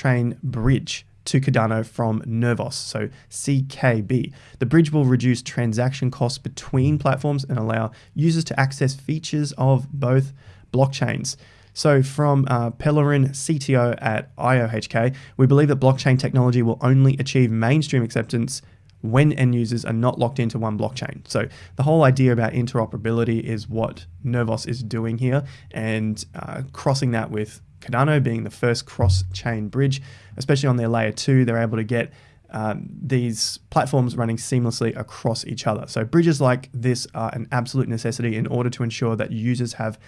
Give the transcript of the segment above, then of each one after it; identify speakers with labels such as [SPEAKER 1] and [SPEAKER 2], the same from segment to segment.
[SPEAKER 1] cross-chain bridge to Cardano from Nervos, so CKB. The bridge will reduce transaction costs between platforms and allow users to access features of both blockchains. So, from uh, Pellerin, CTO at IOHK, we believe that blockchain technology will only achieve mainstream acceptance when end users are not locked into one blockchain. So, the whole idea about interoperability is what Nervos is doing here, and uh, crossing that with Cardano being the first cross chain bridge, especially on their layer two, they're able to get um, these platforms running seamlessly across each other. So, bridges like this are an absolute necessity in order to ensure that users have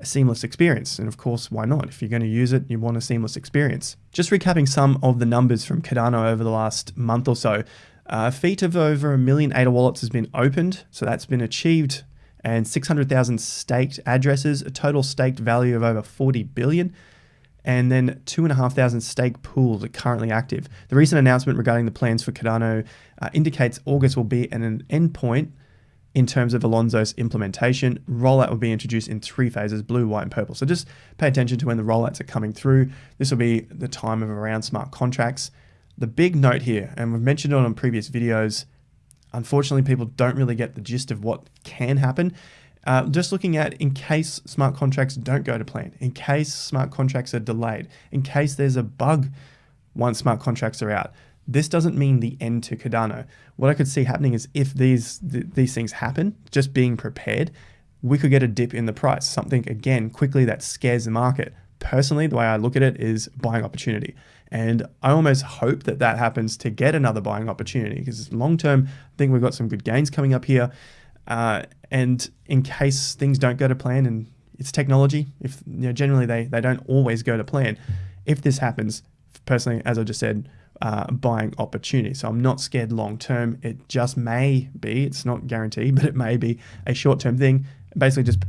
[SPEAKER 1] a seamless experience. And of course, why not? If you're going to use it, you want a seamless experience. Just recapping some of the numbers from Cardano over the last month or so. Uh, a feat of over a million ADA wallets has been opened, so that's been achieved, and 600,000 staked addresses, a total staked value of over 40 billion and then 2,500 stake pools are currently active. The recent announcement regarding the plans for Cardano uh, indicates August will be an endpoint in terms of Alonzo's implementation. Rollout will be introduced in three phases, blue, white, and purple. So just pay attention to when the rollouts are coming through. This will be the time of around smart contracts. The big note here, and we've mentioned it on previous videos, unfortunately people don't really get the gist of what can happen. Uh, just looking at in case smart contracts don't go to plan, in case smart contracts are delayed, in case there's a bug once smart contracts are out. This doesn't mean the end to Cardano. What I could see happening is if these th these things happen, just being prepared, we could get a dip in the price, something again quickly that scares the market. Personally, the way I look at it is buying opportunity. And I almost hope that that happens to get another buying opportunity because long term, I think we've got some good gains coming up here. Uh, and in case things don't go to plan and it's technology, if you know, generally they, they don't always go to plan. If this happens, personally, as I just said, uh, buying opportunity. So I'm not scared long term. It just may be, it's not guaranteed, but it may be a short term thing. Basically, just